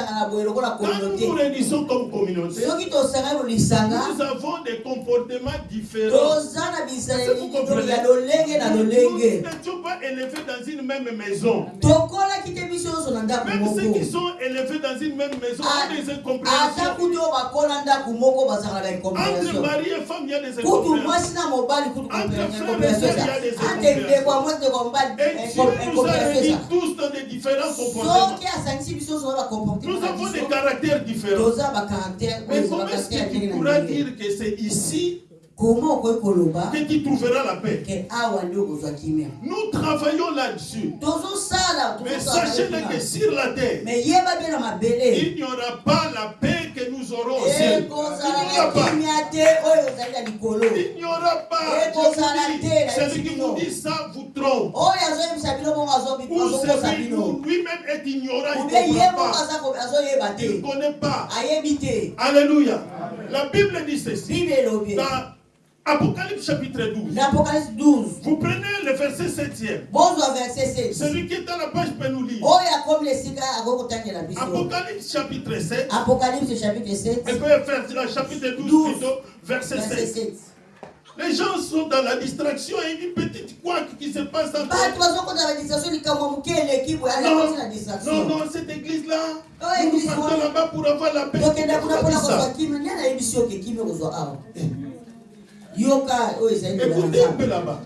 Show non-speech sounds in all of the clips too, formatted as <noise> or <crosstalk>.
tosangana boye lokola Quand nous nous communauté réunissons comme communauté, soki tosangani bolisanga nous avons des comportements différents. toza na bizaleli nyonso ya lolenge na Nous lolenge. n'étions pas élevés dans une même maison. tokolaki te biso nyonso na ndako Même ceux moko qui sont élevés dans une même maison Ah, ont des ata incompréhensions. kutu oyo bakola ndako moko bazalaka na Entre incompréhension mari et femme, il y a des kutu incompréhensions. mwasi na mobali kutu Entre frères et incompréhension. sœurs, il y a des eza ante ndeko ya mwasi ndeko mobali incompréhension. soki asangisi biso nyonso na Nous avons des caractères différents. Mais comment est-ce que tu pourras dire que c'est ici que tu trouveras la paix Nous travaillons là-dessus. Mais sachez que sur la terre, il n'y aura pas la paix que nous aurons au ciel. Il n'y aura pas. terre, Celui qui vous dit ça vous trompe. Ou celui lui-même est ignorant, il ne comprend pas. Il connaît pas. Alléluia. La Bible dit ceci. Dans Apocalypse chapitre 12. na apocalypse 12 Vous prenez le verset 7e. bozwa verset 7 Celui qui est à la page peut nous lire. Apocalypse chapitre 7. apocalypse chapitre 7 Et puis faire le chapitre 12 12, plutôt, verset verset 7. 7 Les gens sont dans la distraction et une petite couac qui se passe dans Non, non, non, cette église-là, Oh, nous église, partons là-bas pour avoir la paix. tokenda yoka oyo ezali un peu là-bas.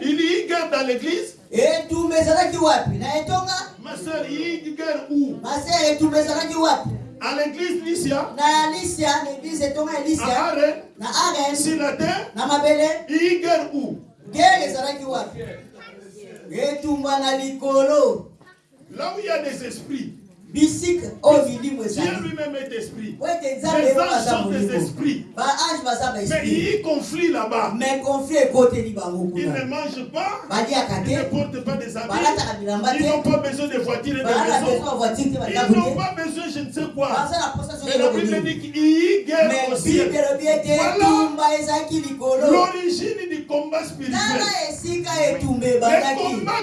Il y guerre a guerre dans l'église. etumba ezalaki wapi? Na etonga? Ma soeur, il y a une guerre où? Masere etumba ezalaki wapi? À l'église Lycia, na lisia na eglise etonga ya à Arène, na aren sur la terre. na mabele. Il y a une guerre où? Gere ezalaki wapi? Etumba na likolo. Là où il y a des esprits. Bisika oyo milimo Dieu ezali lui-même est esprit. Les anges sont des esprits. baange baza Mais il baesprit y a conflit là-bas. mais conflit ekoteli bango Ils ne kuna mangent pas. baliaka Ils ne te portent pas des habits. balataka bilamba Ils n'ont pas besoin de voitures et de voiture te Ils n'ont te pas besoin, je ne sais quoi. baza na posa Mais la Bible dit qu'il y a guerre au ciel. elobi ete Voilà. etumba ezalaki likolo L'origine du combat spirituel. tala esika etumba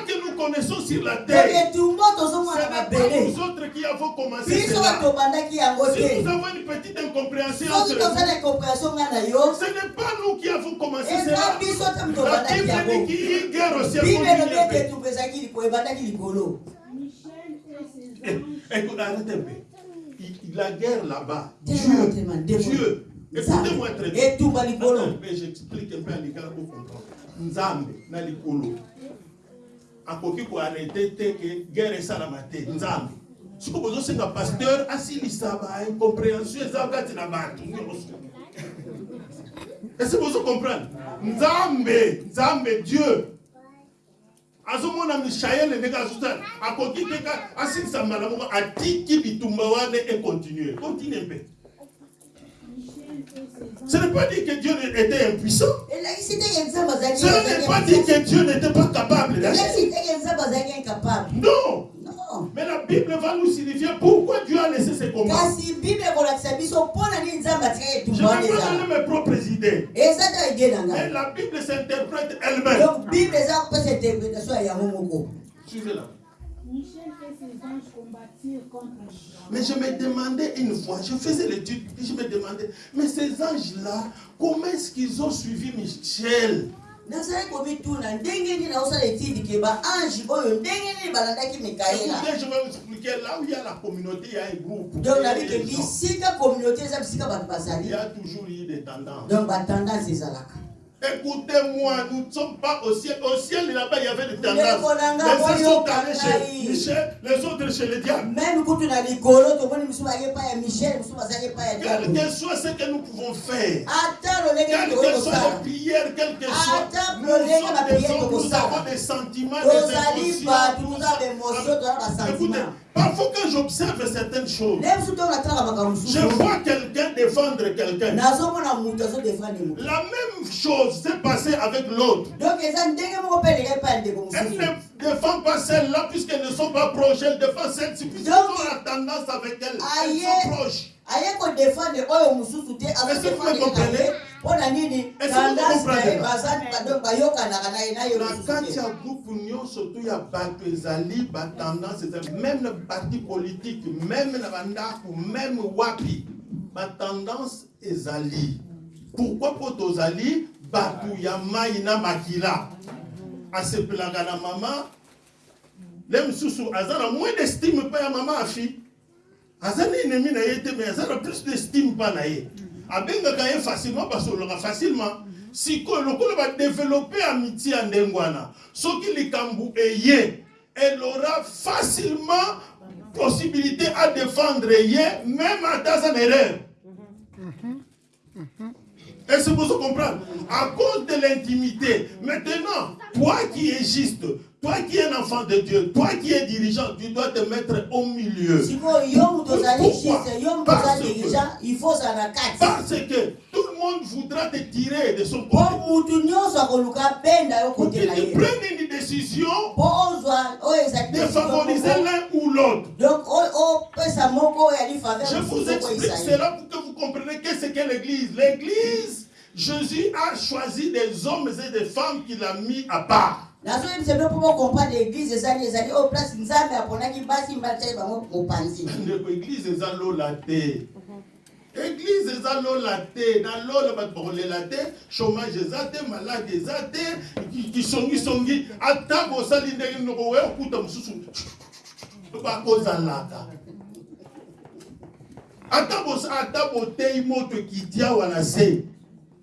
que nous connaissons sur la donc terre. etumba Ce tozomona n'est pas mabele nous autres qui avons commencé cela. Si nous avons une petite incompréhension entre nous, ce n'est pas nous qui avons commencé cela. moto La Bible dit qu'il y a une guerre au ciel. Eh. Écoute, un peu. La guerre là-bas, Dieu. Dieu, écoutez-moi très bien. j'explique un peu à l'écart pour comprendre. Nzambe na likolo akoki koarrete te ke guerre esalama te nzambe soki bozosenga pasteur asilisa baincompréhension eza kati na bato ese bozo comprendre? Nzambe nzambe dieu. Azomona mishaele ndenge azosala akoki te ka asilisa mbala moko atiki bitumba wana econtinue continue mpe Michel et ses ce n'est pas que dieu était impuissant. Ce n'est pas que Dieu n'était pas capable d'agir. Non. Mais la Bible va nous signifier pourquoi Dieu a laissé ces combats. kasi bible ekolakisa biso mpona nini nzambe atikaki mes propres idées. eza ta ide na Mais ngai la Bible s'interprète elle-même. donc bible eza kopesa interprétation ya yango moko Suivez-la. Michel et ses anges combattirent contre. Mais je me demandais une fois, je faisais l'étude, je me demandais, mais ces anges-là, comment est-ce qu'ils ont suivi Michel? Nazali komituna ndenge nini naosala etidi ke baange oyo ndenge nini balandaki mikaela Écoutez, je vais vous expliquer là où il y a la communauté, il y a un groupe. donc il y a nabi ke des gens. bisika communauté eza bisika bato Il bazali y a toujours eu des tendances. donc batendance ezalaka Écoutez-moi, nous ne sommes pas au ciel. Au ciel, là-bas, il y avait des tendances. Les uns sont allés chez Michel, les autres chez le diable. Quel que soit ce que nous pouvons faire, tokoki que kosala les prières, quelles que Ata nous, sommes des nous avons des sentiments, des émotions. toza Écoutez, parfois quand j'observe certaines choses, je vois quelqu'un défendre quelqu'un. La même chose s'est passée avec l'autre. Elle ne défend pas celle-là puisqu'elles ne sont pas proches. Elle défend celle-ci puisqu'ils Donc, ont la tendance avec elle. aïe. Elles sont proches. te Est-ce que vous me comprenez? mpo na nini Est-ce que tendance vous na ye comprenez? baza donc bayokanaka na ye na yo na lisusu kati te. ya groupe nyonso to ya bato ezali batendance ezali même na parti politique même na bandako même wapi batendance ezali pourquoi mpo tozali bato ya mai na makila asepelaka na mama. Le mosusu aza moins d'estime mpa ya mama afi. Aza na ennemi na ye mais aza plus d'estime mpa na ye. Abengaka ye facilement basololaka facilement. Sikoyo lokola badevelope amitié ya ndenge wana. Soki likambo eye elle aura facilement possibilité à défendre ye même ata aza na erreur Est-ce que vous comprenez À cause de l'intimité. Maintenant, toi qui es juste, toi qui es un enfant de Dieu, toi qui es dirigeant, tu dois te mettre au milieu. Pourquoi? Parce que- Parce que tout le monde voudra te tirer de son côté. Pour que tu prennes une décision ezali de favoriser l'un ou l'autre. donc o- opesa moko oyo ali faveur Je vous explique cela pour que vous compreniez qu'est-ce qu'est l'Église. L'Église, Jésus a choisi des hommes et des femmes qu'il a mis à part. Nazoyebisa bino mpo bocomprendre église ezali ezali oyo place nzambe aponaki basi mibali tiaki bango mopanzi. Ndeko eglize eza lola te. Eglize eza lola te. Na lola bato bakolela te. Chômage eza te malade eza te. Ki- kisongisongi ata bosali ndenge noko oya okuta mosusu. Bakozalaka. Ata boteyi moto ekiti awa na se.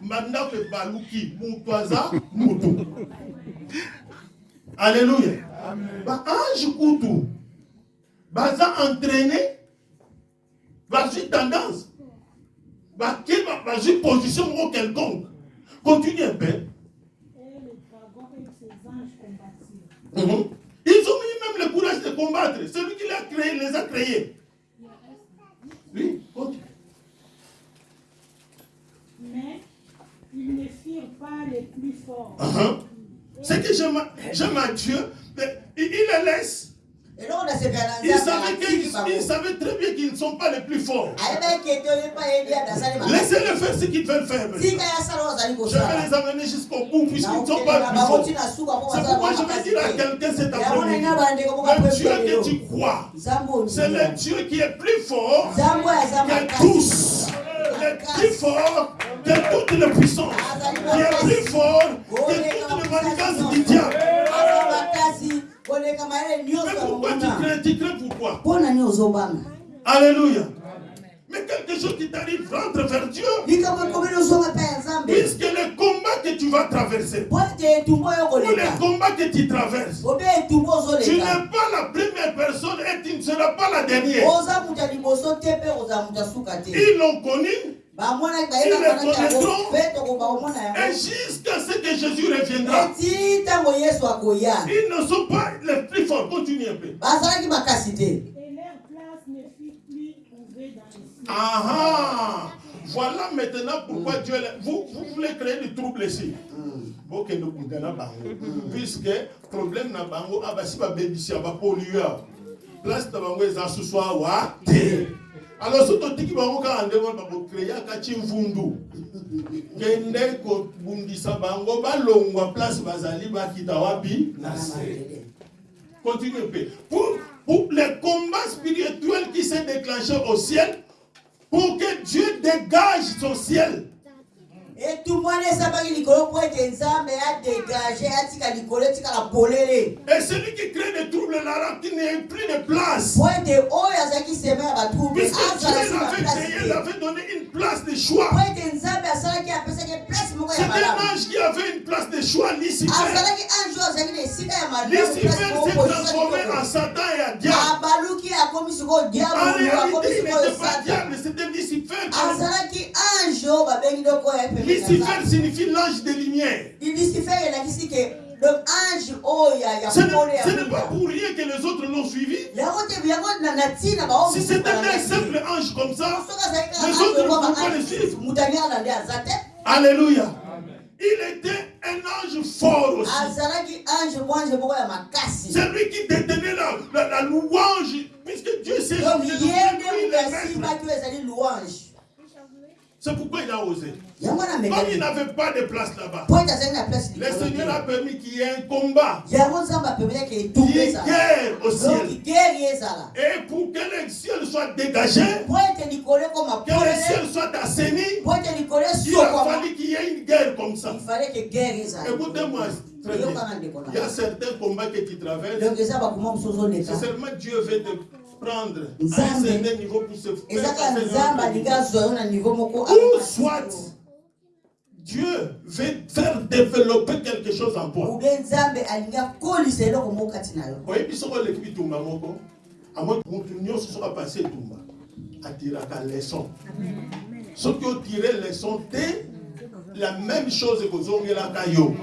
Bandako ebaluki. Moto aza moto alleluya baange kutu. Baza entraîné. Bazwi tendance. Bazwi position moko quelconque. Continue un peu. Et le dragon et ses anges combattirent. Mhm. ils ont eu même le courage de combattre. Celui qui les a créés les a créés. Oui continue Mais ils ne firent pas les plus forts. Uh-huh. Ce que j'aime à Dieu mais il les laisse. Eloko nasepela na il nzambe savait atiki qu'ils bango il savait très bien qu'ils ne sont pas les plus forts. Makasi laissez-les faire ce qu'ils veulent faire je vais les amener jusqu'au bout puisqu'ils ne sont pas plus bango forts C'est pourquoi je vais dire à quelqu'un cet après-midi, le Dieu que tu crois, c'est le Dieu qui est plus fort que tous, le plus fort que toutes les puissances, qui est plus fort que toutes les manigances du diable. Mais pourquoi tu crains Tu crains pourquoi Alléluia. Mais quelque chose qui t'arrive, rentre vers Dieu. Puisque le combat que tu vas traverser, ou le combat que tu traverses, tu n'es pas la première personne et tu ne seras pas la dernière. Ils l'ont connu tokoba komona et jusqu'à ce que Jésus reviendra. Ils ne sont pas les plus forts. Continue un peu. te Et leur place ne fut plus trouvée dans les cieux. Ah ah Voilà maintenant pourquoi Dieu. Vous, vous voulez créer du trouble ici. Ok, nous pouvons bango. Puisque problème na bango, abasi ba bebisi ba pollueur. Place na bango eza susu awa te. Alors soki totiki bango kaka ndenge wana bakokreaka ti mvundu kende kobundisa bango balongwa place bazali bakita wapi? Na se Continue. Pour, pour le combat spirituel qui s'est déclenché au ciel, pour que Dieu dégage son ciel. Etumbu wana esambaki likolo mpo ete nzambe adegage atika likolo etikala polele Et celui qui crée des troubles là, qui n'est plus de place. po ete oyo azalaki sema ya batrouble Puisque Dieu azala si l'avait baplasi créé, te il avait donné une place de choix. po ete nzambe asalaki apesaki place moko C'est ya un ange qui avait une place de choix, Lucifer. azalaki ange oyo azalaki na esika ya malamu Lucifer s'est transformé en Satan et en diable. abaluki akomi sikoyo diabolo akomi réalité, il sikoyo satan diable, c'était Lucifer. azalaki ange oyo babengi doko oyo Lucifer signifie l'ange de lumière. ya Ce n'est pas pour rien que les autres l'ont suivi. Si c'était un simple ange comme ça, Les autres oyo ne vont pas le suivre. Alléluia. Il était un ange fort aussi. makasi C'est lui qui détenait la, la, la louange, puisque Dieu s'est donc lui C'est pourquoi il a osé. Comme il n'avait pas de place là-bas, le Seigneur a permis qu'il y ait un combat, qu'il y ait ezala guerre au ciel. Et pour que le ciel soit dégagé, que le polele ciel soit assaini, il a fallu qu'il y ait une guerre comme ça. il fallait que guerre ezala Écoutez-moi Il y a certains combats que tu traverses. C'est seulement Dieu veut te prendre à un certain niveau pour se faire Ou soit Dieu veut faire développer quelque chose en toi. oyebi soko oleki bitumba moko amoi mutu nyonso soki apasi etumba atiraka leson soki otire leson te la même chose ekozongelaka yo.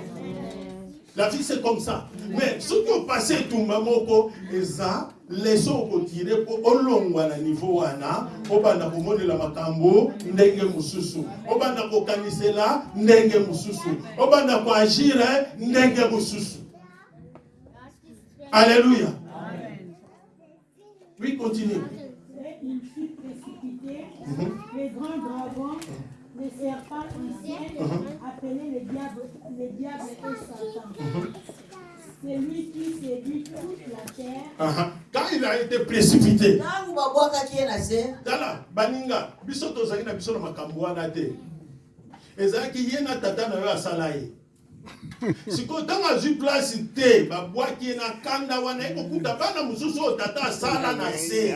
La vie c'est comme ça. Mais soki opasi etumba moko eza leson okotire mpo olongwa na niveau wana obanda komonela makambo ndenge mosusu. Obanda kokanisela ndenge mosusu. Obanda koagire ndenge mosusu. Alléluia oui continue. Mhm. les grands dragons, les serpents anciens, appelés les diables, les diables et Satan. C'est lui qui séduit toute la terre. Quand il a été précipité, tala baninga biso tozalaki na biso na makambo wana te. Ezalaki ye na tata na yo asala ye. Sikoyo ntango azwi place te babwaki ye na kanda wana ekokuta bana mosusu oyo tata asala na se.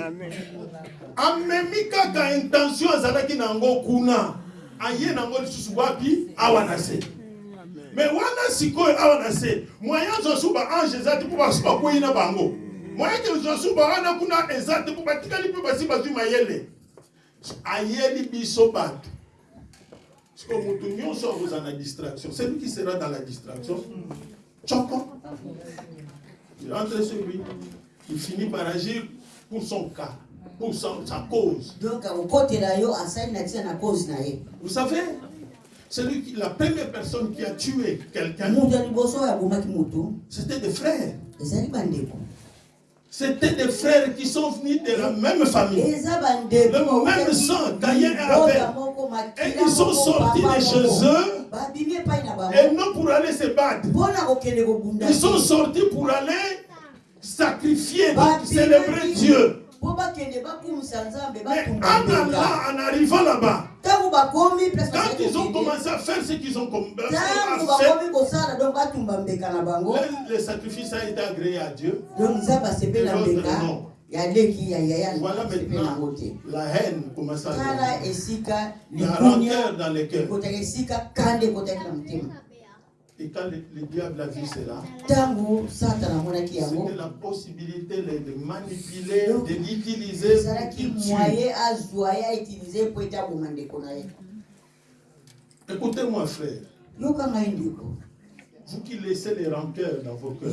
Amemi kaka intention azalaki kuna. Aye nango lisusu wapi? Awa na se me wana sikoyo awa na se moyen zosu baange eza te mpo basi bakwei na bango. Moyen ke zosu bawana kuna eza te mpo batikali mpe basi bazwi mayele. Ayeli biso bato. Sikoyo moto nyonso akozala na distraction. Celui qui sera dans la distraction tchoko il entre sur lui. Il finit par agir pour son cas pour sa cause. Donc akokotela yo asali na cause na ye vous savez celui qui, la première personne qui a tué quelqu'un c'était des frères C'était des frères qui sont venus de la même famille. Le même sang, Caïn et Abel. Et ils sont sortis de chez eux et non pour aller se battre. Ils sont sortis pour aller sacrifier, célébrer Dieu. Mais en arrivant là-bas, quand ils ont commencé à faire ce qu'ils ont com- ntango à le, sacrifice a été agréé à Dieu. non. Voilà maintenant te la haine commence à esika La rancœur dans les cœurs. Et quand le, le diable a vu cela, c'était la possibilité de, de manipuler, Donc, de l'utiliser Écoutez-moi, frère. Vous qui laissez les rancœurs dans vos cœurs,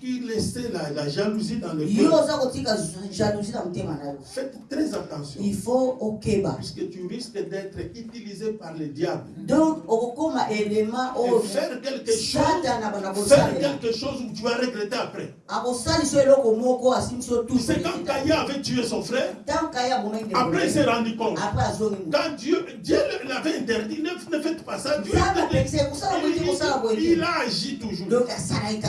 qui laissez la, la jalousie dans le yo cœur, oza kotika jalousie na motema na yo faites très attention. il faut okeba Puisque tu risques d'être utilisé par le diable. donc okokoma Et oyo faire quelque chose, faire quelque chose où tu vas regretter après. eloko moko tu C'est quand Caïn avait tué son frère, abomaki après il s'est rendu compte. après azongi Quand Dieu, Dieu l'avait interdit, ne, ne faites pas ça. Dieu, il, a agi toujours. donc kaka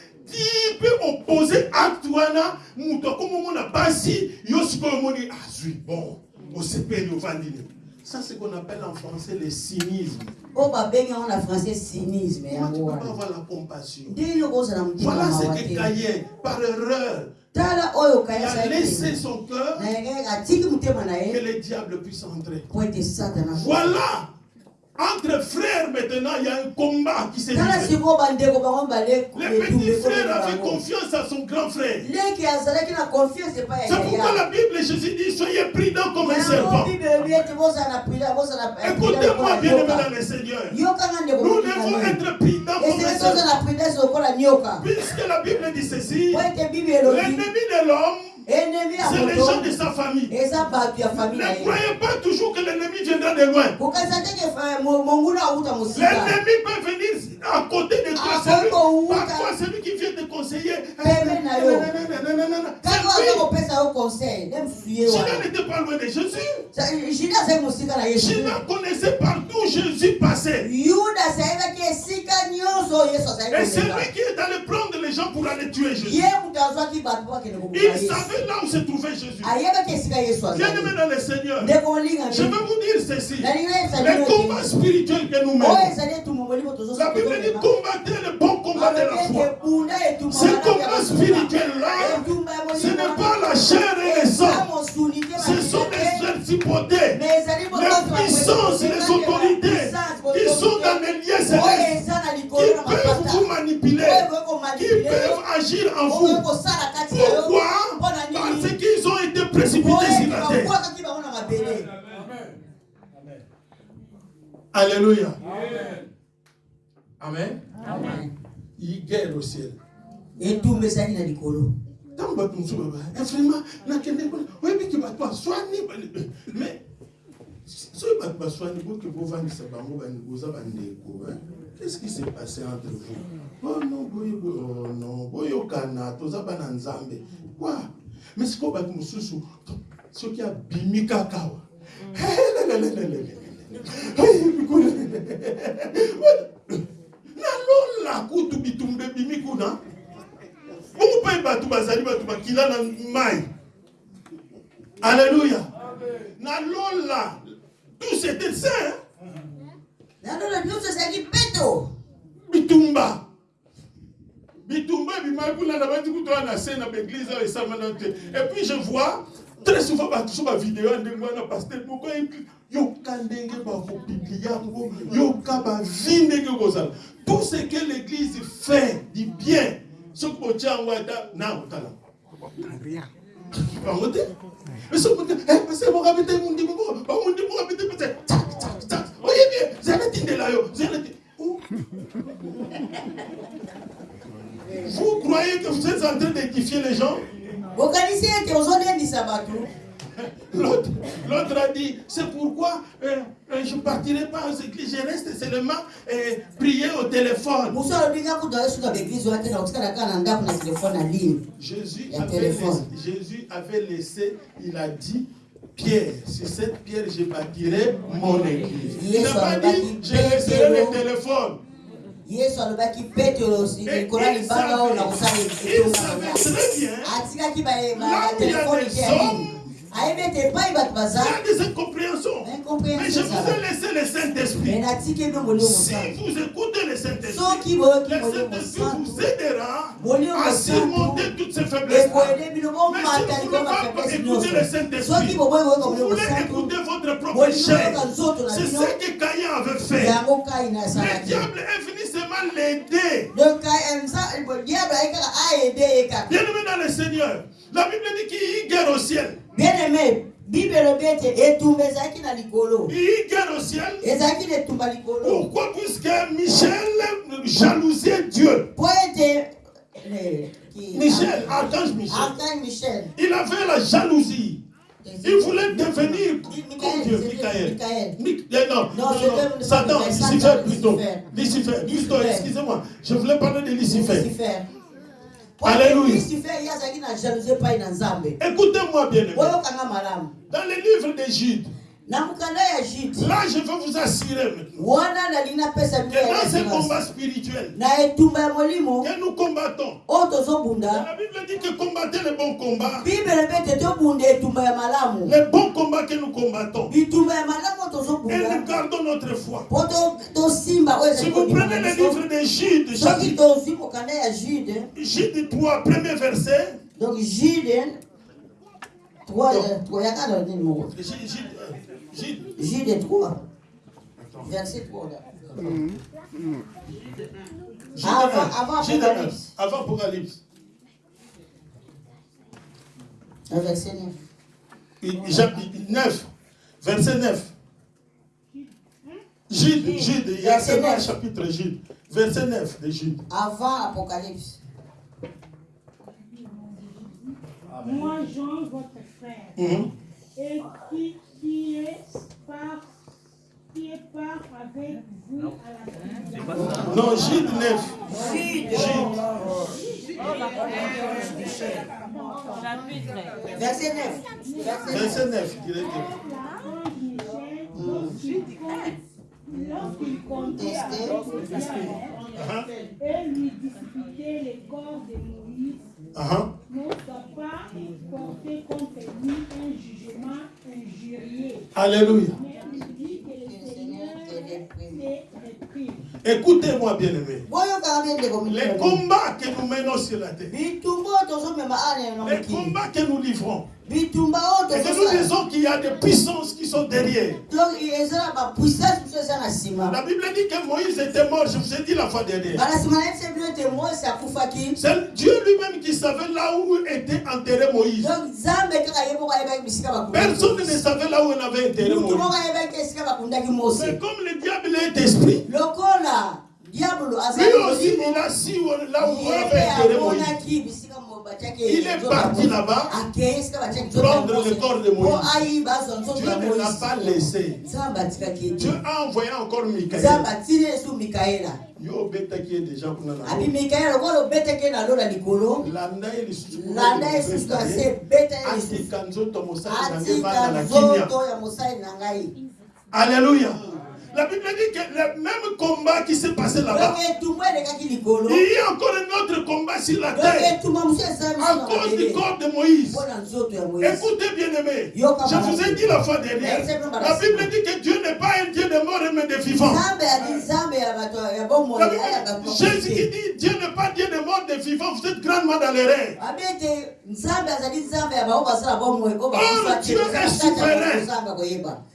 ti mpe opose acte wana moto akomomona basi yo sikoyo omoni azwi bon osepeli ovandi nini ça c'est qu'on appelle en français le cynisme. Oyo babengi yango na français cynisme Comment tu yango peux pas wana avoir la compassion? Ndenge okozala motima voilà ce que Caïn par erreur tala oyo il kaya a laissé son cœur atiki motema na que le diable puisse entrer. Po ete satana Voilà Entre frères, maintenant, il y a un combat qui s'est Le petit frère avait confiance à son grand frère. C'est pourquoi la Bible, Jésus dit, soyez prudents comme un serpent. Écoutez-moi, bien aimé dans le Seigneur. Nous devons être prudents comme un serpent. Puisque la Bible dit ceci, l'ennemi de l'homme, c'est les gens de sa famille. na Ne ye croyez pas toujours de loin. L'ennemi peut venir à côté de toi. Ah, parfois, celui qui vient te conseiller. C'est lui. Judas n'était pas loin de Jésus. Judas connaissait partout Jésus passait. Et c'est lui qui est allé prendre les gens pour aller tuer Jésus. Il savait là où se trouvait Jésus. ayebaki esika yesu Bien aimé azali dans le Seigneur, je vais vous dire ceci. Les combats ete spirituels que nous oyo menons. La Bible dit combattez le bon de la foi. ebunda etumbu Ce combat spirituel-là, ce n'est pas la chair et le sang. Ce sont les principautés, les puissances, les autorités qui sont dans les lieux célestes, qui peuvent vous manipuler, qui peuvent agir en vous. Pourquoi? Parce qu'ils ont été précipités sur la terre. Alléluia. Amen. Il guerre au ciel. etumbu ezali na likolo ntango bato mosusu baba vraiment nakende kuna oyebiki bato baswani mais soki bato baswani boke bovandisa bango boza bandeko qu'est-ce qui s'est passé entre vous oh non boye boye oh non boyokana toza bana nzambe kwa mais sikoyo bato mosusu soki abimi kaka awa nalola kutu bitumba ebimi kuna. Bongo mpe bato bazali bato bakila na mai. Alleluya nalola tout c'était saint nalona nyonso ezalaki peto bitumba. Bitumba ebimaki kuna na bati kutoa na se na baeglise oyo esamana te. Et puis je vois très souvent bato so bavideo ya ndenge wana paster moko epi yoka ndenge bakopibli yango yoka bavi ndenge kozala tout ce que l'église fait du bien soki botia yango ata na kotala bango te pase moko abete mundi moko bamundi tak oyebi zala tindela yo zala ti Oh. Vous croyez que vous êtes en train d'édifier les gens? L'autre a dit, c'est pourquoi euh, euh, je ne partirai pas aux églises, je reste seulement euh, prier au téléphone. Jésus avait, téléphone. laissé, Jésus avait laissé, il a dit, Pierre, sur cette pierre, je bâtirai mon église. Il n'a pas dit, je laisserai le téléphone. yesu alobaki petelo Et likola il libanga oyo na kosala te ya epai bato il y a des incompréhensions. Mais je vous ai laissé le Saint-Esprit. Si vous écoutez le Saint-Esprit, le Saint-Esprit vous aidera à surmonter toutes ces faiblesses. Mais si vous ne voulez pas écouter le Saint-Esprit, vous voulez écouter votre propre chair. C'est ce que Caïn avait fait. Le diable est venu seulement l'aider. Bien aimé dans le Seigneur, la Bible dit qu'il y guerre au ciel. bien aimé bible elobi ete etumba ezalaki na likolo ezalaki na etumba likolo Pourquoi? Puisque Michel jalousait Dieu. po ete Michel, archange Michel, archange michel il avait la jalousie. Il voulait devenir comme Dieu, Michael, Michael. Michael. Mi- eh non, Non, non, Satan, Lucifer plutôt. Lucifer. Lucifer, plutôt, Lucifer. excusez-moi. Je voulais parler de Lucifer. lucifer Alléluia. lucifer ye azalaki na jalousie epai Dans le livre de Jude, jude là je vais vous assurer maintenant que dans ce assurance. combat spirituel na etumba ya molimo que nous combattons, tozobunda la Bible dit que combattez le bon combat. Le bon combat que nous combattons. Et nous gardons notre foi. Si vous prenez na le livre de Jude, jude Jude 3, premier verset. donc jude trois- euh, trois- yaka na nini moko Jude, Jude, euh, Jude, jude 3 Verset 3. là. Jude Avant- 1, avant Jude 1, Apocalypse. avant Apocalypse. Verset 9. Il- Jean- 9, verset 9. Jude, Jude, il y a seulement un 9. chapitre Jude. Verset 9 de Jude. Avant Apocalypse. Moi, Jean, votre frère, et qui, qui est par qui est part avec vous à la tribulation. Non, Jude 9. Verset 9. Verset 9. Verset 9. il est dit. L'archange Michel, lorsqu'il comptait avec Ah, et lui disputait les corps de Moïse, ah, n'osa pas porter contre lui un jugement injurieux. Alléluia. Mais il dit que le Seigneur te réprime. Écoutez-moi, bien-aimés. Les combats que nous menons sur la terre, les combats que nous livrons, et que nous disons qu'il y a des puissances qui sont derrière. La Bible dit que Moïse était mort, je vous ai dit la fois dernière. C'est Dieu lui-même qui savait là où était enterré Moïse. Personne ne savait là où on avait enterré Moïse. Mais comme le diable est esprit, lokola diablo lui aussi il a su là où on avait enterré Moïse. Il est parti là-bas prendre le corps de Moïse. Dieu ne l'a pas laissé. Dieu a envoyé encore Michael. Yo betaki ye déjà kuna na abi mikaela lokola obetaki ye na lola likolo. Landa ye lisusu kuna ase ye nzoto mosali na atika nzoto ya mosali na ngai la bible dit que le même combat qui s'est passé là-bas il y a encore un autre combat sur la terre. à cause du corps de Moïse. Moïse. Écoutez bien aimé, Yo, comme je vous ai dit la fois dernière, la Bible dit que Dieu n'est pas un Dieu de mort mais de ayaka Bible- Jésus qui dit Dieu n'est pas Dieu de mort de vivants, vous êtes grandement dans l'erreur. abi ete nzambe azali nzambe ya bao basala bomoi o Oh, Dieu est souverain.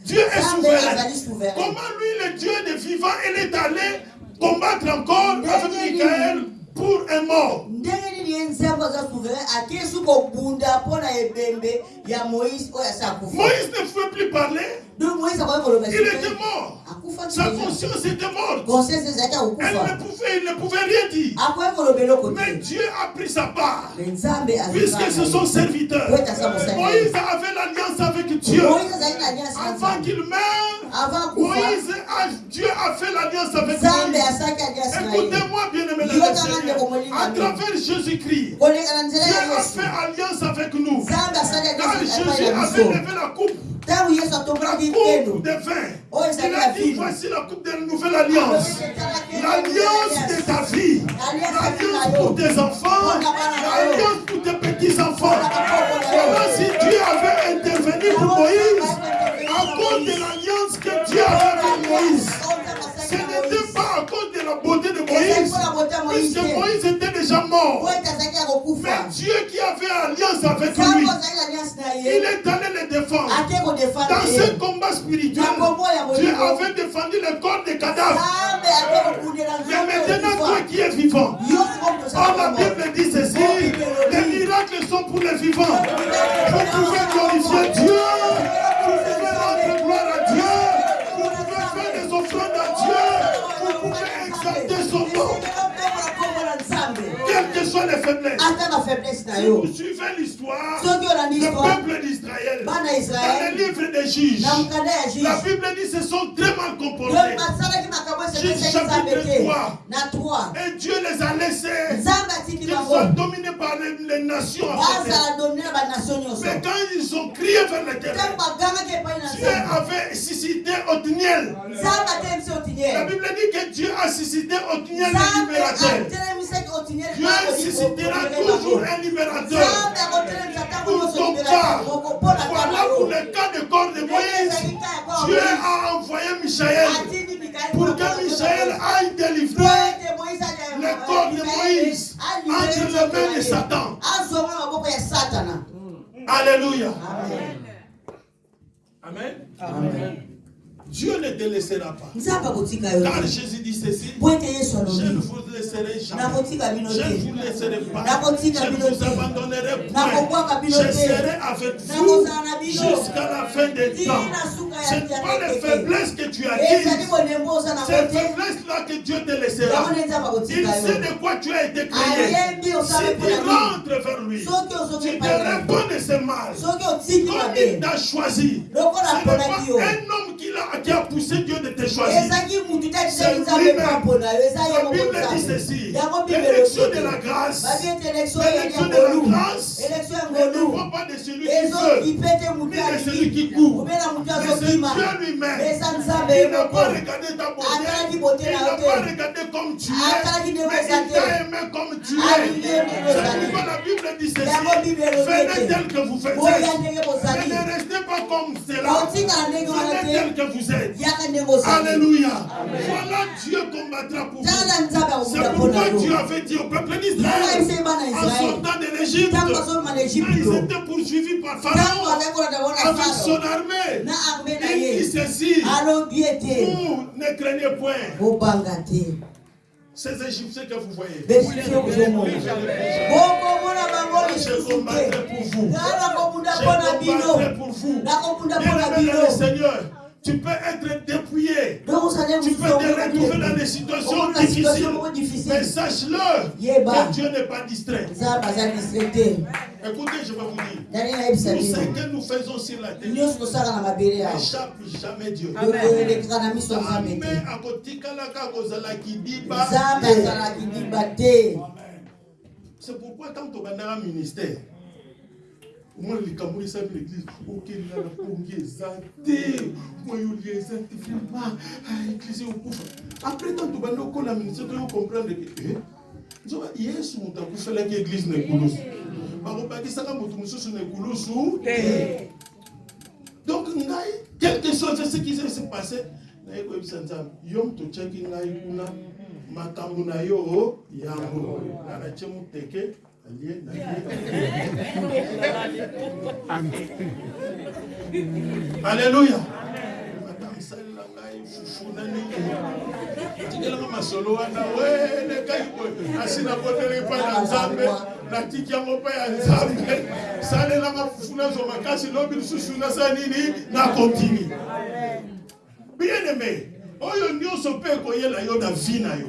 Dieu est souverain. Comment lui, le Dieu des vivants, il est allé combattre encore avec Michael pour un mort? Moïse ne pouvait plus parler, moïse il était mort. Sa conscience était morte. Elle ne pouvait, il ne pouvait rien dire. Mais Dieu a pris sa part. Puisque ce sont serviteurs. Moïse avait l'alliance avec Dieu. Avant qu'il meure, Moïse a, Dieu a fait l'alliance avec ye Écoutez-moi bien aimé À travers Jésus-Christ, Dieu a fait alliance avec nous. Quand Jésus avait levé la coupe, la coupe de vin, Oh, il a dit voici la coupe de la nouvelle alliance. L'alliance de ta vie, l'alliance pour tes enfants, l'alliance pour tes petits-enfants. Comment si Dieu avait intervenu pour Moïse, à cause de l'alliance que Dieu avait avec Moïse, Moïse était déjà mort. Mais Dieu qui avait alliance avec lui, il est allé le défendre. Dans ce combat spirituel, Dieu avait défendu le corps des cadavres. Mais maintenant, toi qui es vivant, Oh, la Bible dit ceci, les miracles sont pour les vivants. Na Si yo vous suivez l'histoire, soki olandi le peuple d'Israël, bana dans le livre des juges, na mokanda ya la juge Bible dit se sont très mal comportés. basalaki Juge chapitre te 3. na 3 Et Dieu les a laissés. Bango soient dominés par les, les nations. Mais quand ils ont crié vers na Dieu avait suscité Othniel. La Bible dit que Dieu a suscité Othniel le libérateur. Dieu suscitera toujours un libérateur. Pour ton cas, voilà pour le cas de corps de Moïse. Dieu a envoyé Michael pour que Michael aille délivrer le corps de Moïse entre les mains de Satan. Alléluia. amen Amen. amen Dieu ne te laissera pas. Car Jésus dit ceci, je ne vous laisserai jamais. Je ne vous laisserai pas. Je ne vous abandonnerai bino Je serai avec vous jusqu'à la fin des temps. Ce n'est pas les faiblesses que tu as dites. Ces faiblesses-là que Dieu te laissera. Il sait de quoi tu as été créé. Si tu rentres vers lui, tu te réponds de ce mal. Comme il t'a choisi. Ce lokola n'est aponaki yo pas un homme qui a, qui a poussé Dieu de te choisir. C'est lui-même. La Bible dit ceci. L'élection de la grâce L'élection de la grâce ne dépend pas de celui qui veut, mais de celui qui court. Mais c'est Dieu lui-même. Il n'a pas regardé ta beauté. Il na pas regardé comme tu es. comme tu es. C'est pourquoi la Bible dit ceci. Venez tel que vous faites. Mais ne restez pas comme cela. Venez tel te que vous êtes. Alléluia. Voilà Dieu combattra pour vous. C'est pourquoi Dieu avait dit au peuple d'Israël en sortant de l'Égypte, ils étaient poursuivis par Pharaon avec son armée. Il dit ceci Vous ne craignez point ces Égyptiens que vous voyez. te combattrai pour vous. pour vous. le Seigneur, tu peux être dépouillé. Tu peux te retrouver dans des situations difficiles. Mais sache-le que Dieu n'est pas distrait. Écoutez, je vais vous dire. Tout ce que nous faisons sur la terre. N'échappe jamais Dieu. c'est pourquoi tant tobandaka ministère omona likambo esali l'église okelinga na pongi eza te moyoli eza te vraimen église okufa après tant tobandi okola ministère toyo comprendre ke nzoba yesu moto akufelaki église na ekulusu bakobakisaka moto mosusu na ekulusu te donc ngai quelque chose ce qui s'est passé. Naye koyebisa nzambe yo moto otyaki ngai kuna makambo na yo yango nga natie moteke alleluya madame salela ngai fufu na nini tikelanga masolo wana welekai boye asi naboteli epai na nzambe natiki yango epai ya nzambe salelanga fufu nazwa makasi lobi lisusu nasala nini nakontini bien aimé oyo nyonso mpe ekoyela yo na vi na yo.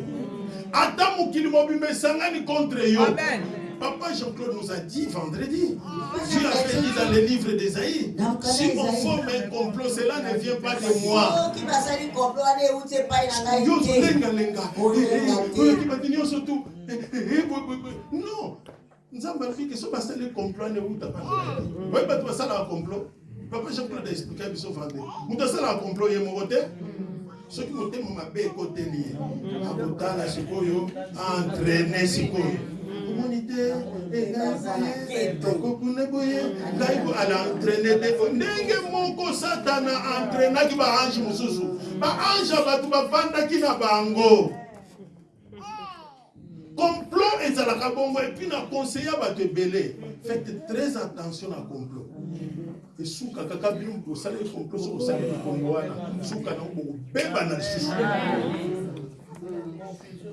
Ata mokili mobimba esangani contre yo Papa Jean-Claude nous a dit vendredi, Dieu avait dit dans le livre d'Ésaïe, si on forme un complot, cela ne vient pas de moi. tu non. Nzambe alobiki so basali complot wana eutaka oyo bato basalaka complot. Papa jean-claude aexplika biso vendredi moto asalaka complot ye moko te soki motema mabe ekoteli ye akotala sikoyo entraîne sikoyo omoni te ekokuna boye ngai ala entraîne te ndenge moko satana entraînaki baange mosusu. Baange ya bato bavandaki na bango. Complot ezalaka bongo epuis na conseiller ya bato ebele. Faites très attention na complot. Esuka kaka bino complot soki osali likongo wana. Suka nango bokobebana lisusu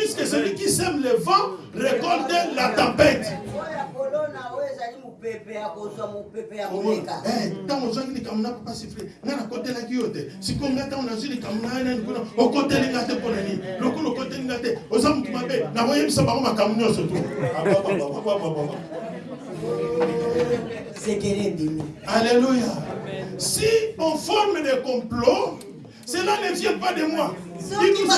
puisque celui qui sème le vent récolte la tempête. Ntango likambo na papa nakotelaki yo te sikoyo ntango nazwi likambo na nani kuna te nini te oza motu mabe nakoyebisa bango makambo nyonso tu alléluia. Si on forme des complots cela ne vient pas de moi il a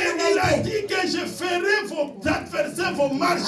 et il a dit que je ferai vos adversaires vos marches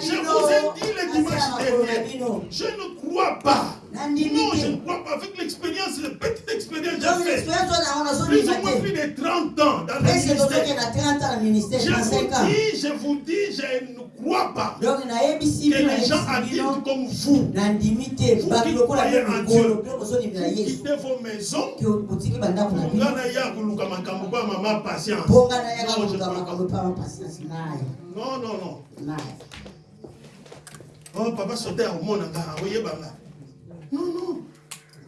Je vous ai dit le dimanche dernier, je ne crois pas. Non, je ne crois pas. Avec l'expérience, la petite expérience donc j'ai fait l'expérience wana yango plus ou moins plus de 30 ans dans le ministère. na 30 ans na ministère Je na 5 vous dis, je vous dis, je ne crois pas que les gens adultes comme vous, Vous qui croyez en Dieu. vous quittez vos maisons, botiki bandako na nga naya koluka makambo mpo ya mama patience. Mpo nga nayaka koluka makambo mpo ya mama patience nayo non non non. Nayo o oh, papa sote akomona nga oyebanga non non.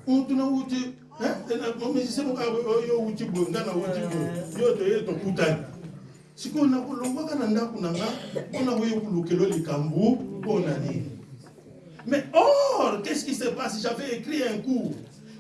Mutu nauti musicien moko oh, oh, yo outi boye nga na outi boye yo toye tokutani sikoyo nakolongwaka na ndako na nga mpona koyekulukelo likambo mpo na nini mais or qu'est ce qui se passe? J'avais écrit un cours.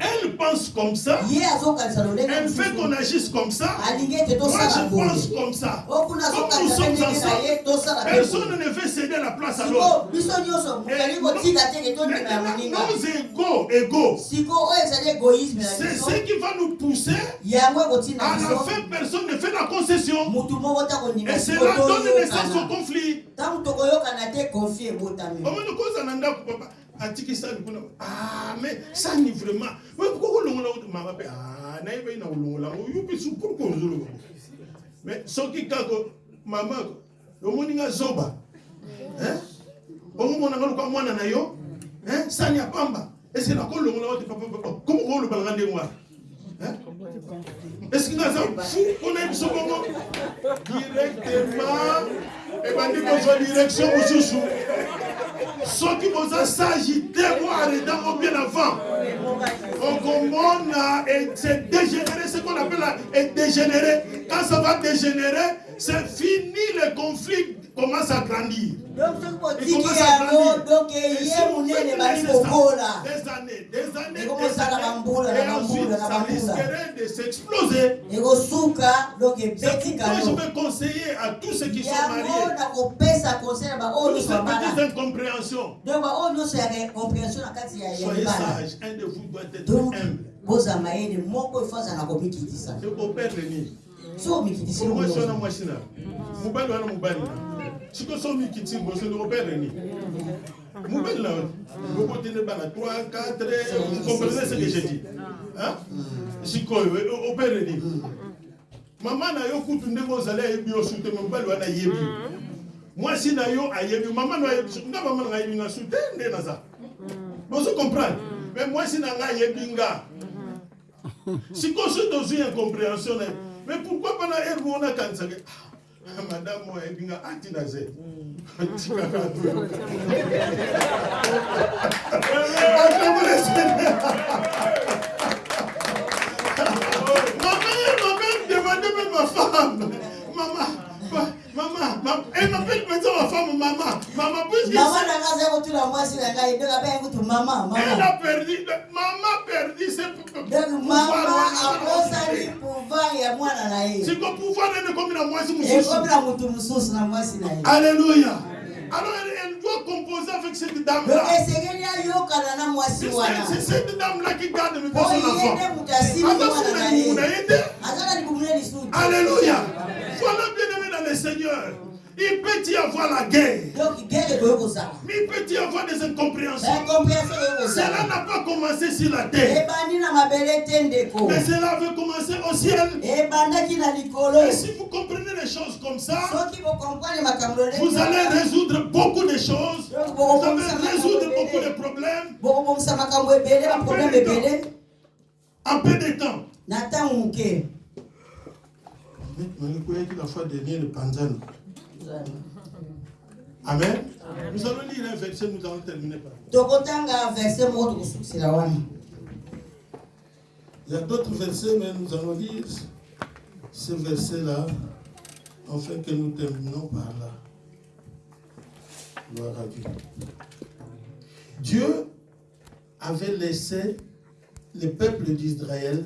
Elle pense comme ça, elle fait qu'on agisse comme ça. Moi, je pense comme ça. Comme nous sommes ensemble, personne ne veut céder la place à l'autre. Nos égaux, égaux, c'est ce qui va nous pousser. À la fin, personne ne fait la concession. Et cela donne naissance au conflit. papa ah mais sani vraiment. We kokolongola kuti mama mpe ah nayebi na mais soki mama zoba. Hein? omomonanga lokwa mwana na yo hein? sani ya pamba eske nakolongola wate papa komo koolobalanga ndenge wana Hein? eske nga za fu mpona ye biso bongo directement. Ebandi kozwa direction mosusu soki boza sage te boaredango bien avant. Okomona c'est dégénéré ce qu'on appelle la dégénéré. Quand ça va dégénérer c'est fini le conflit commence à grandir. Il commence à grandir. Et si laisser ça kokola des années des années des années et ensuite ça risquerait de s'exploser. C'est pourquoi je vais conseiller à tous ceux qui sont mariés. baoyo toutes nyonso ces petites incompréhensions soyez sages un de vous doit être humble. c'est au père nini so omikitisi mwasi wana mwasi na mobali wana mobali na siko so mikiti boso ndeko père nini mobali na bokotende bana 3 4 vous comprenez ce que je dis Hein? sikoyo o père nini mama na yo kutu ndenge ozali ayebi yo su te me mobali wana ayebi. Mwasi na yo ayebi mama na ayebi nga mama na ayebi nga su te nde naza bozo comprendre. Mais mwasi na ngai ayebi nga. Sikoyo so tozwi incompréhension na ye mais pourquoi bana ere mo nakanisaka ah, madame oyo ayebi nga atina ze tikaka <laughs> toyoka Maman, elle m'appelle demander même ma femme. Maman, ma- maman, maman, elle m'appelle maintenant ma femme maman. Maman, puisque mama na nga aza kotuna mwasi na ngai. Donc abengi kutu mama elle a perdu, maman a perdu ses pou- donc mama pouvoir. mwana na ye. Siko pouvoir ye. Alléluia. Alors elle, elle doit composer avec cette dame donc là esengeli ayokana na mwasi wana. c'est cette dame là qui garde mes son enfant alléluia voilà bien aimé dans le seigneur il peut y avoir la guerre. Mais il peut y avoir des incompréhensions. Cela n'a pas commencé sur la terre, te ndeko mais cela avait commencé au ciel. na likolo Et si vous comprenez les choses comme ça, vous allez résoudre beaucoup de choses. Vous allez résoudre beaucoup de problèmes. En peu de temps. Moke la fois dernière, le Panzani. Amen. Nous allons lire un verset, nous allons terminer par là. tokotanga verse moko tokosukisela wana Il y a d'autres versets, mais nous allons lire ce verset-là, afin que nous terminons par là. Gloire à Dieu. Dieu avait laissé le peuple d'Israël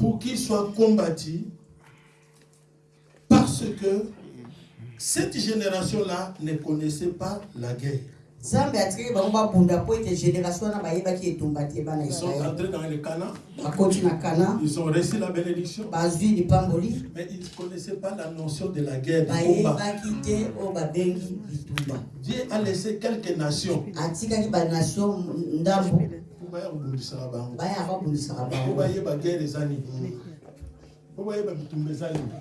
pour qu'il soit combattu parce que cette génération-là ne connaissait pas la guerre. Ils sont entrés dans le Canaan, bakoti na kana ils ont reçu la bénédiction, mais ils ne connaissaient pas la notion de la guerre, Dieu a laissé quelques nations atikaki banation ndambo pour baya kobundisaka bango. Baya babundisaka po bango bayeba guerre eza nini? Po bayeba bitumba eza nini?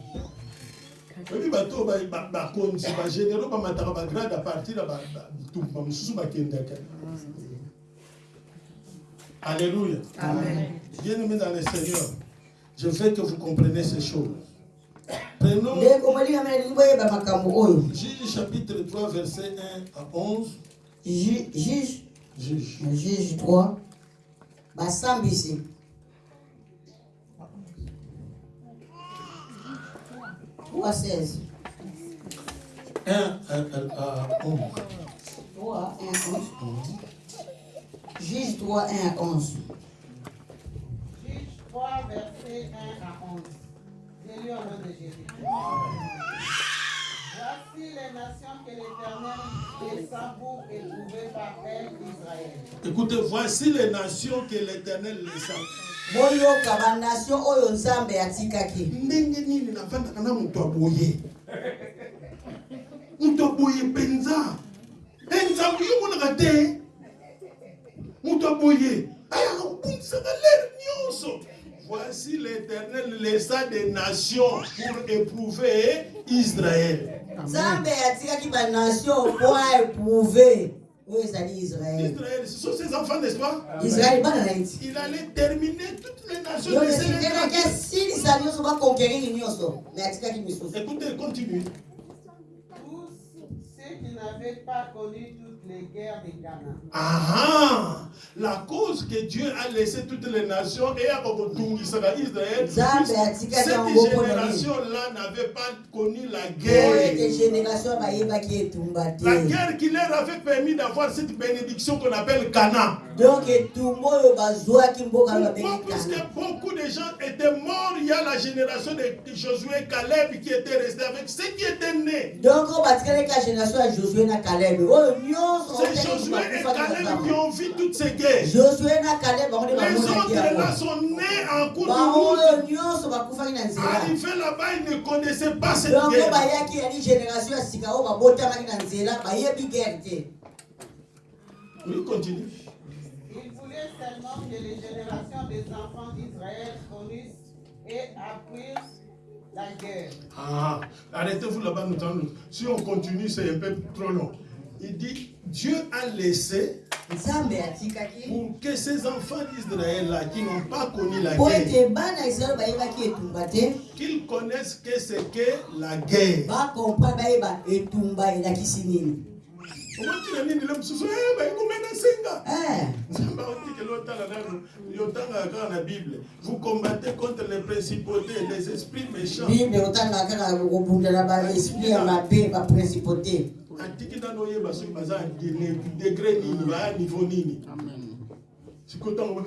Oyebi bato bakonzi bagénéraux bamataka bagrade à partir ya ba- ba- bitumba mosusu bakendaka alléluia. Bien aimé dans le seigneur je veux que vous compreniez ces choses. Prenons Juge chapitre 3 verset 1 à 11 Ju- juge. Juge. Juge 3 basambisi Trois seize. 1 à, à, à 11 3, 1, 11. Juge 3, 1 à 11. Juge 3, verset 1 à 11. J'ai lu au nom de Jésus. Voici les nations que l'Éternel descend pour éprouver par elles Israël. Écoutez, voici les nations que l'Éternel les a. boyoka banation oyo nzambe atikaki. Ndenge nini navandaka na moto aboye? Moto aboye mpenza. E nzambe yo monaka te. Moto aboye. Ayaka kobundisaka lere nyonso. Voici l'éternel laissa des nations pour éprouver israël nzambe atikaki banation mpo aéprouve oyo ezali israele israël. Ce sont ses enfants n'est-ce pas? Israele bana na il allait terminer toutes les nations Sénégal. asilisa nyonso bakonkeriri nyonso me atikaki misusu écoutez continue Tous ceux qui n'avaient pas connu toutes les guerres de Canaan. Ah, la cause que Dieu a laissé toutes les nations et a retungisaka Israël, cette génération-là n'avait pas connu la guerre. La guerre qui leur avait permis d'avoir cette bénédiction qu'on appelle Cana. donc Puisque beaucoup de gens étaient morts, il y a la génération de Josué Caleb qui était restée avec ceux qui étaient nés. donc oyo batikalaki ya génération na kalebe oyo nyonso C'est Josué et Caleb qui ont vu toutes ces guerres. Les autres là sont nés en cours de route. oyo nyonso bakufaki na nzela Arrivé là-bas, ils ne connaissaient pas cette guerre. Oui, continue. Il voulait seulement que les générations des enfants d'Israël connaissent et apprirent la guerre. Ah, arrêtez-vous là-bas, nous Si on continue, c'est un peu trop long. Il dit, Dieu a laissé pour que ces enfants d'Israël-là, qui n'ont pas connu la guerre, qu'ils connaissent que c'est que la guerre. "Eh, Eh, vous combattez contre les principautés les esprits méchants bible otanga kaka kobunda na baesprit ya mabe baprincipauté atiki nano oyeba soki baza na degré nini baya niveau nini. Sikoyo ntango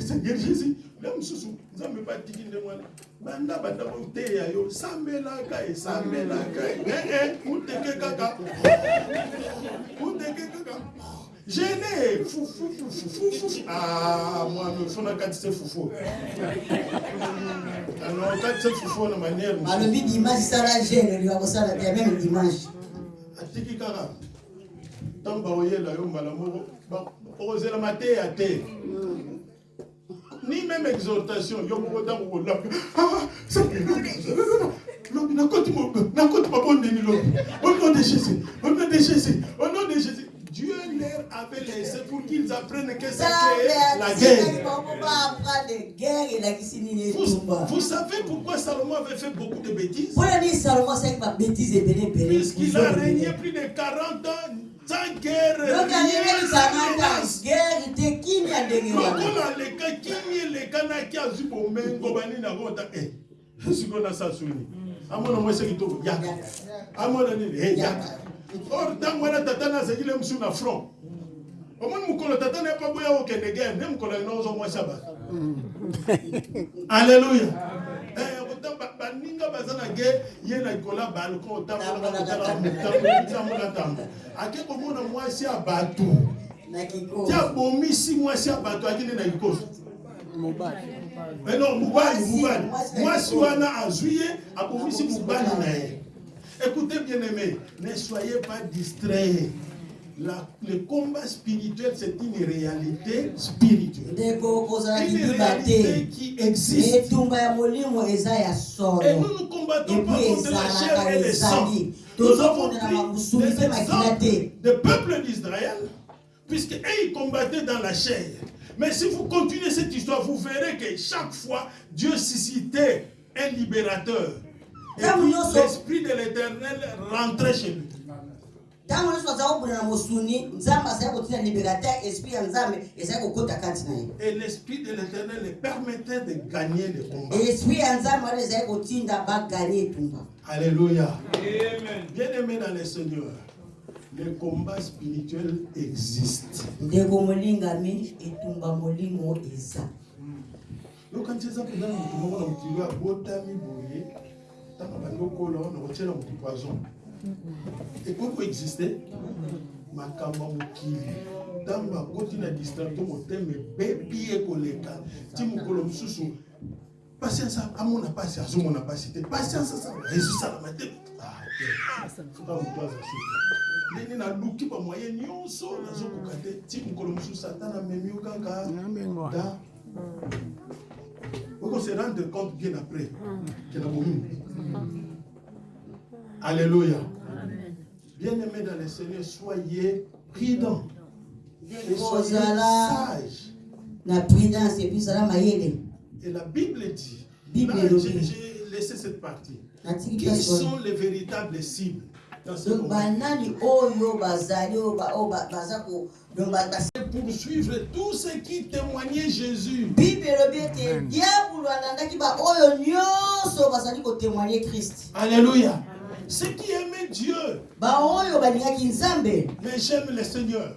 seigneur jésus le mosusu nzambe nde banda banda boteya yo sambelaka esambelaka uteke kaka. Uteke kaka gene fufufufufufu ah mwami ofuna katise fufu ano katise fufu na manière mosusu. balobi dimanche sala gene liwa kosala te ya meme dimanche atiki kaka ntango bakoyela yo mbala moko ba- okozelama te ya te ni même exhortation yo moko ntango kolaka lobi nakoti mabondeni lobi au nom de jésus au nom de jésus au nom de jésus dieu leur avait laissé pour qu'ils apprennent que c'est la guerre vous, savez pourquoi Salomon avait fait beaucoup de bêtises Puisqu'il a régné plus de 40 ans sans guerre, rien e amona yaka amona nini e yaka or ntango wana tata nazekile mosu na front omoni mokolo tata na boya okende nde mokolo bato alleluya Eh, baninga baza na ge ye na likolo ya balcon otambolaatambola ntambo ake komona mwasi ya bato na ti kikosi abomisi mwasi ya bato akende na likoso mobali Eh non mobali Mwasi, mobali mwasi na mwasi likoso. wana azwi ye abomisi mobali na ye. écoutez bien aimé ne soyez pas distrait La, le combat spirituel c'est une réalité spirituelle. Une réalité qui existe. Et nous ne combattons pas contre la chair et le sang nous avons pris des exemples des peuples d'Israël puisque eux ils combattaient dans la chair. Mais si vous continuez cette histoire vous verrez que chaque fois Dieu suscitait un libérateur. Et l'esprit de l'éternel rentrait chez lui ntango nyonso aza kobunda na mosuni nzambe azali kotina libérateur esprit ya nzambe ezali kokota kati na ye. Et l'esprit de l'éternel les permettait de gagner le combat. Esprit ya nzambe wana ezali kotinda baganye etumba Alléluia. Bien-aimé dans le Seigneur, le combat spirituel existe. ndeko molingami etumba molimo eza. Yokanisi eza mpenza motu moko na mokili oyo abotami boye ntango bandi okola wana kotiela motu poison ekoki koexiste makambo ya mokili ntango akoti na motema ebebi ye koleka. Ti mokolo mosusu patience amona azomona te patience asala ezosalama te Ah, te. Fuka moto aza suka ndenge naluki bamoye nyonso nazokoka te ti mokolo mosusu ata namemi yo kaka. Nambengwa. da. Oko se rendre compte bien après. Que na bomi alléluia. Bien aimé dans le seigneur soyez prudents. Et soyez sages. na prudence epui ezala mayele et la bible dit Bible j'ai j'ai laissé cette partie. Qui sont les véritables cibles dans ce baza ko donc ba- bas- poursuivre tous ceux qui témoignaient Jésus. Alléluia ceux qui aimaient Dieu. Mais j'aime le Seigneur.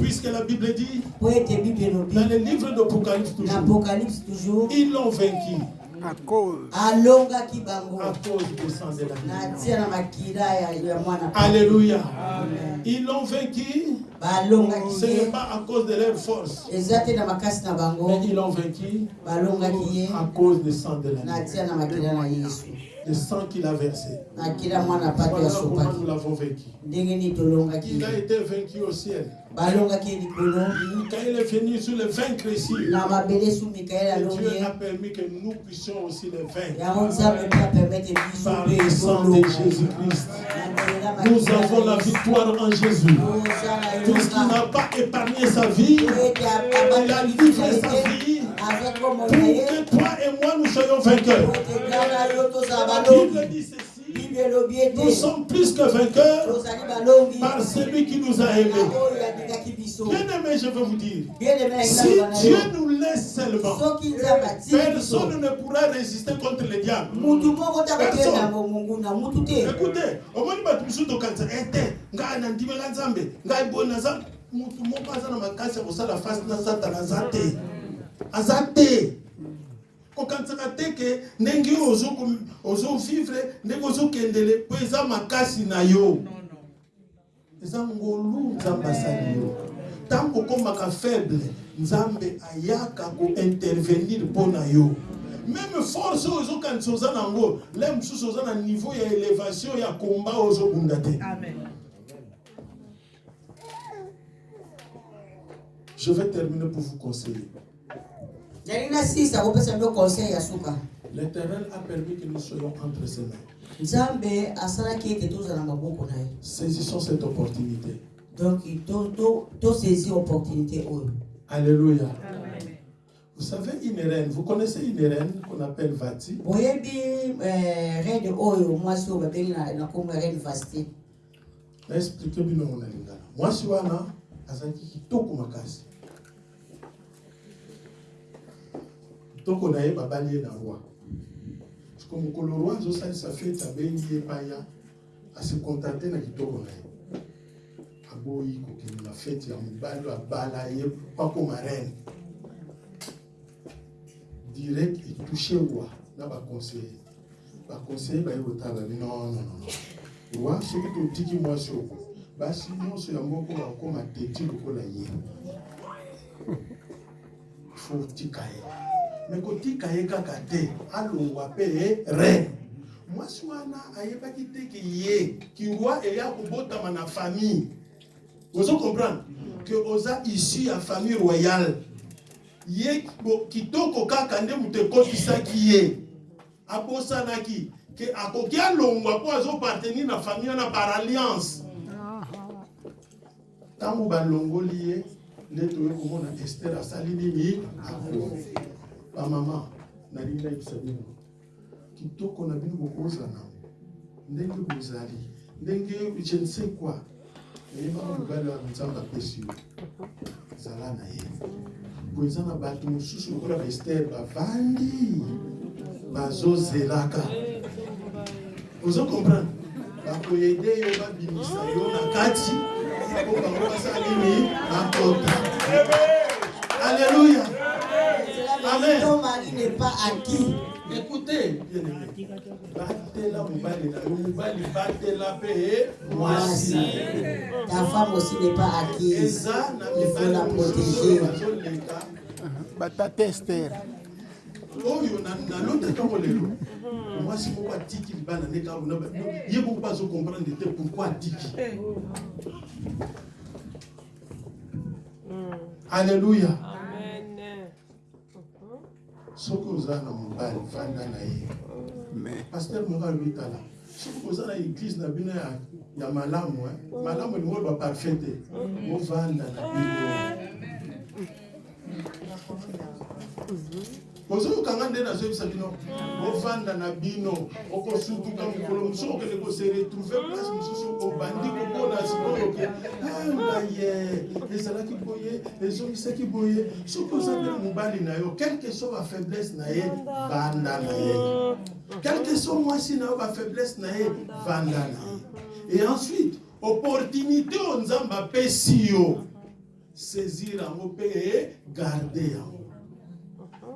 Puisque la Bible dit dans le livre d'Apocalypse toujours. Ils l'ont vaincu. À cause. alongaki bango. À cause du sang de la vie. Alléluia. Ils l'ont vaincu, ce n'est pas à cause de leur force, mais ils l'ont vaincu à cause du sang de la na vie. tia na makila na yesu Le sang qu'il a versé. Voilà comment nous l'avons vaincu. Il a été vaincu au ciel. Quand il est venu sur le vaincre ici, Dieu a permis que nous puissions aussi le vaincre. Par le sang de Jésus-Christ. Nous avons la victoire en Jésus. Puisqu'il n'a pas épargné sa vie, il a livré sa vie pour que toi et moi nous soyons vainqueurs. La Bible dit ceci nous sommes plus que vainqueurs par celui qui nous a aimés. Na oyo abengaki biso Bien aimé, je veux vous dire, bien aimé si Dieu nous laisse seulement, personne ne pourra résister contre le diable. Écoutez, omoni bato mosusu tokanisa ete ngai nandimela nzambe ngai boye naza motu moko aza na makasi ya kosala fasi na satana aza te. Aza te. Kokanisaka te ke ndenge oyo ozo- ozovivre ndenge ozokendele mpo eza makasi na yo. Eza ngolu nzambe asali yo ntango okomaka faible nzambe ayaka kointervenir mpo na yo. Meme force oyo ozokanisa oza nango le mosusu oza na niveau ya élévation ya komba oyo ozobunda te je vais terminer pour vous conseiller. L'éternel a permis que nous soyons entre ses mains. Saisissons cette opportunité donc to- to- tosaisi opportunité oyo alléluia vous savez une reine vous connaissez une reine qu'on appelle Vati eh, naexplike bino na lingala mwasi wana azalaki kitoko makasi kitoko na ye babali ye na roi parceke mokolo roi azosalisa fete abengi ye paya asekontante na kitoko na ye aboyi kokende na fete ya mobali abala ye pakoma reine direct etouche roi na baconseiller baconseiller baye kotala babi nonono wa soki totiki mwasi oko basi nyonso ya moko bakoma teti lokola ye. Fo tika ye me kotika ye kaka te alongwa mpe reine. Mwasi wana ayebaki te ke ye kirwa eya kobotama na famille ozo comprendre ke oza issu ya famille royale. Ye kitoko kaka nde moto ekotisaki ye. Abosanaki ke akoki alongwa mpo azopartenir na famille wana par alliance. Ntango balongoli ye nde toye komona ester asali nini bamama nalingi nayebisa bino. Kitoko na bino bokozana ndenge bozali ndenge je ne sais quoi eyebaka mobali wana nzambe apesi yo zala na ye. Po eza na bato mosusu lokola baester bavandi bazozelaka. Ozo comprendre? Bakoyede yo babimisa yo na kati. Po bango basala nini? Bakota alleluya amen Écoutez mobali na ye Ta femme aussi n'est pas acquise. eza na Il faut la protéger. bazoleka batata ester oyo nalotaka ngo lelo mwasi moko atiki libala nde kaka bona ba- ye moko bazokomprendre te pourkui atiki alleluya soki oza na mobali vanda na ye. Paster moko alobi tala soki oza na eglise na bino ya, malamu malamu elingo oloba parfait te ovanda na bino ozokanga nde nazoyebisa bino ovanda na bino okosutuka mikolo mosusu okende kose retrouve place mosusu obandi komona sikoyo ke. Ngaye ezalaki boye ezongisaki boye. Soki oza mpe mobali na yo quelque so bafaiblesse na ye vanda na ye. Quelque so mwasi na yo bafaiblesse na ye vanda na ye. Et ensuite opportunité oyo nzambe apesi yo saisir yango mpe garde yango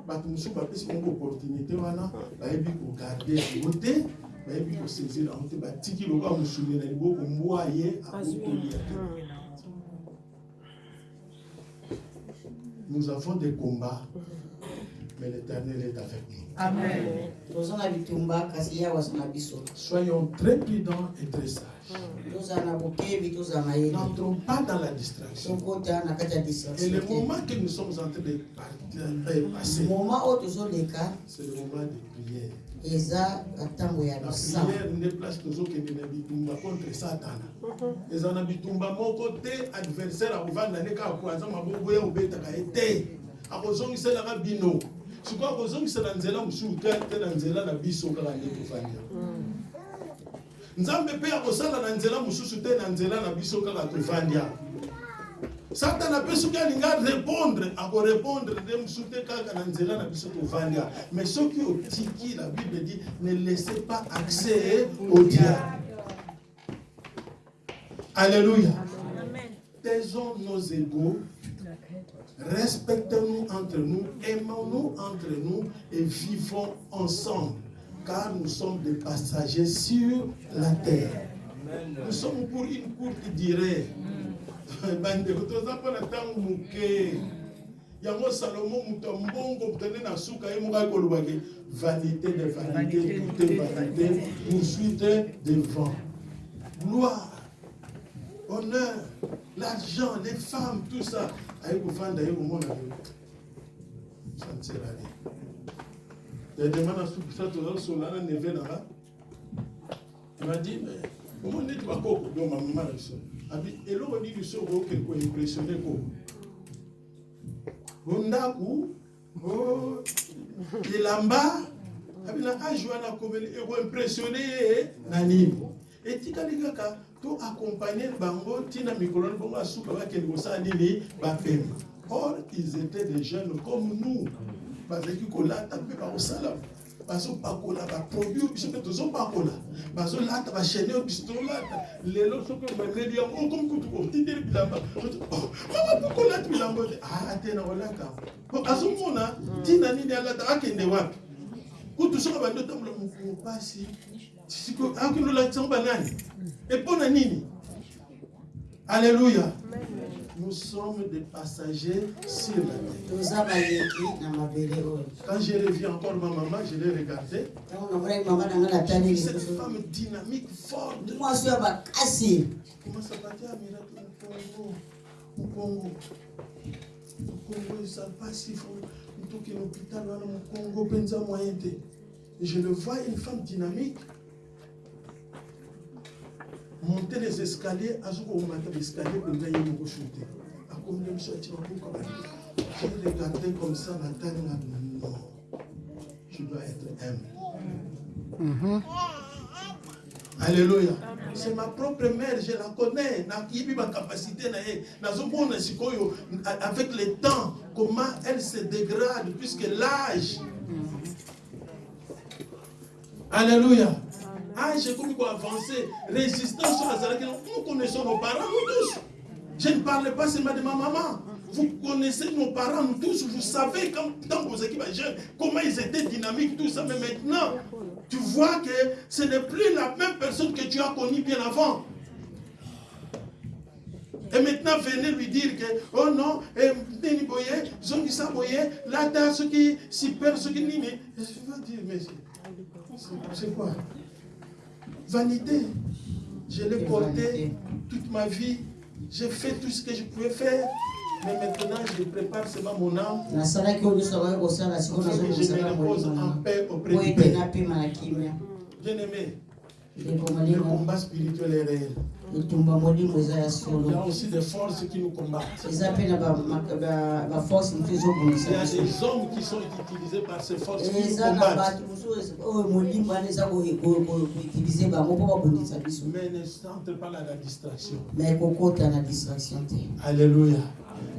bato mosusu bapesi bango opportunité wana bayebi kogarde yango te bayebi kosaisir yango te batiki lokola mosuni na liboko mbwa ye akotolia te. Nous avons des combats mais l'éternel est avec nous. Biso. Soyons très prudents et très sages. N'entrons pas dans la distraction. Et le moment que nous sommes en train de passer c'est le moment de prière eza ntango ya nde place tozokende na bitumba contre satana. Eza na bitumba moko te adversaire akovanda nde kaka po aza maboko ya obetaka ye te akozongiselaka bino na nzela mosusu te te na nzela na biso kaka nde tofandi nzambe mpe akosala na nzela mosusu te na nzela na biso kaka tovandi awa. Satana mpe soki alinga répondre akorépondre nde mosusu te kaka na nzela na biso tovandi awa. Mais soki otiki la bible dit ne laissez pas accès au diable. Alléluia. Taisons nos égaux respectons-nous entre nous aimons-nous entre nous et vivons ensemble car nous sommes des passagers sur la terre. Nous sommes pour une courte durée. <laughs> Bandeko toza mpona ntango moke. Yango salomo moto ya mbongo moto nde na suka ye moko akolobaki vanité de vanité toute vanité poursuite devant gloire honneur l'argent les femmes tout ça ayi kofanda ye komona santirani. Dedema na sukusa tozasola na neve na nga emadi omoni neti bakoko doma mama na biso. Abi eloko nini biso okokende koimpressione koko bondaku elamba abina age wana komeli ekoimpressione ye na nini? Etikali kaka. To accompagne bango ntina mikolo na bango asuka bakende nini? Bapema or ils étaient des jeunes comme nous. Bazalaki kolata mpe bakosala. Bazopakola baproduit oyo biso mpe tozopakola. Bazolata bashene oyo biso tolata lelo soki omemeli yango okomi kutu otindeli bilamba. Mpo kolata bilamba. Te aa te na kolata azomona ntina nini alata? Akende wapi? Kutu soki bandi otambola mokongo pasi alléluia. Nous sommes des passagers sur la terre. Quand je reviens encore ma maman je l'ai regardé. Ntango namonaki mama na nga na J'ai tali vu cette femme dynamique forte. À Miracle au Congo. Au Congo, ça faut tout Congo, penza moyen je le vois, une femme dynamique. Monter les escaliers, à ce qu'on monte les escaliers pour gagner mon shooter. À combien de choses tu vas pour comment J'ai regardé comme ça, là, non. Je dois être humble. Alléluia. C'est ma propre mère, je la connais. nakiyebi ma capacité na ye. Nazomona sikoyo avec le temps comment elle se dégrade puisque l'âge. Alléluia. Âge comme quoi avancer, résistance la salade. Nous connaissons nos parents, nous tous. Je ne parle pas seulement de ma maman. Vous connaissez nos parents, nous tous. Vous savez quand, quand vos équipes jeunes, comment ils étaient dynamiques, tout ça. Mais maintenant, tu vois que ce n'est plus la même personne que tu as connue bien avant. Et maintenant, venez lui dire que, oh non, eh, Nini Boye, Zongisa Boye, Lata, ce qui s'y perd, ce qui nini. Je vais dire, mais c'est quoi? Vanité. Je l'ai porté toute ma vie. J'ai fait tout ce que je pouvais faire. Mais maintenant, je prépare seulement mon âme. sikoyo Je me repose en paix auprès du Père. Bien-aimé, ndeko le molimo combat spirituel est réel. Il y a aussi des forces qui nous combattent. Il y a des hommes qui sont utilisés par ces forces qui nous combattent. Mais pas dans la distraction. Alléluia.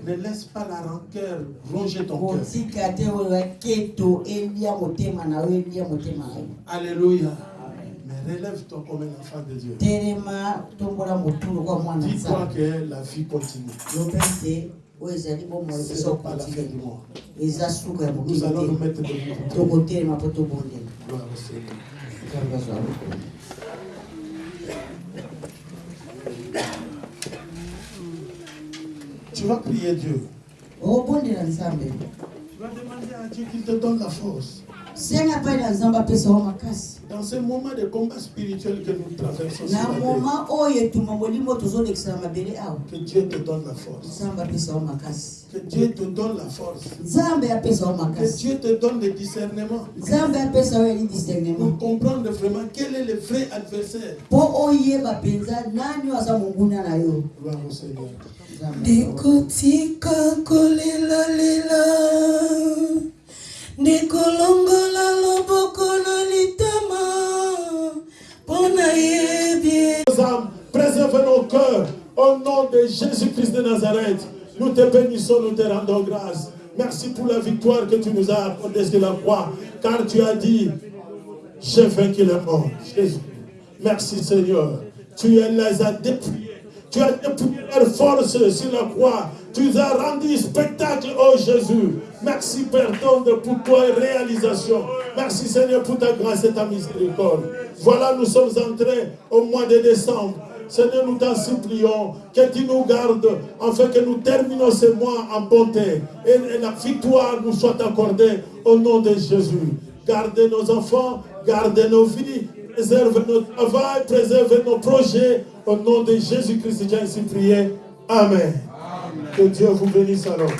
Ne laisse pas la rancœur ronger ton cœur. Alléluia. Relève-toi comme un enfant de Dieu. Dis-toi que la vie continue. Ce n'est pas la fin du monde. Nous allons nous mettre debout. Gloire au Seigneur. Tu vas prier Dieu. Tu vas demander à Dieu qu'il te donne la force. Dans ce moment de combat spirituel que nous traversons que Dieu te donne la force. Que Dieu te donne la force. Que Dieu te donne le discernement. Pour discernement. Comprendre vraiment quel est le vrai adversaire. Gloire au Seigneur. Ndikolongola loboko Nos cœurs. Au nom de Jésus-Christ de Nazareth, nous te bénissons, nous te rendons grâce. Merci pour la victoire que tu nous as accordée sur la croix. Car tu as dit, j'ai vaincu mort. Jésus. Merci Seigneur. Tu les as dépouillés. Tu as dépouillé leur force sur la croix. Tu as rendu spectacle, oh Jésus. Merci Père tendre pour ta réalisation. Merci Seigneur pour ta grâce et ta miséricorde. Voilà, nous sommes entrés au mois de décembre. Seigneur, nous t'en supplions que tu nous gardes afin que nous terminons ce mois en bonté et et la victoire nous soit accordée au nom de Jésus. Gardez nos enfants, gardez nos vies, préserve notre travail, préserve nos projets. Au nom de Jésus-Christ, j'ai ainsi prié. Amen. Que Dieu vous bénisse alors.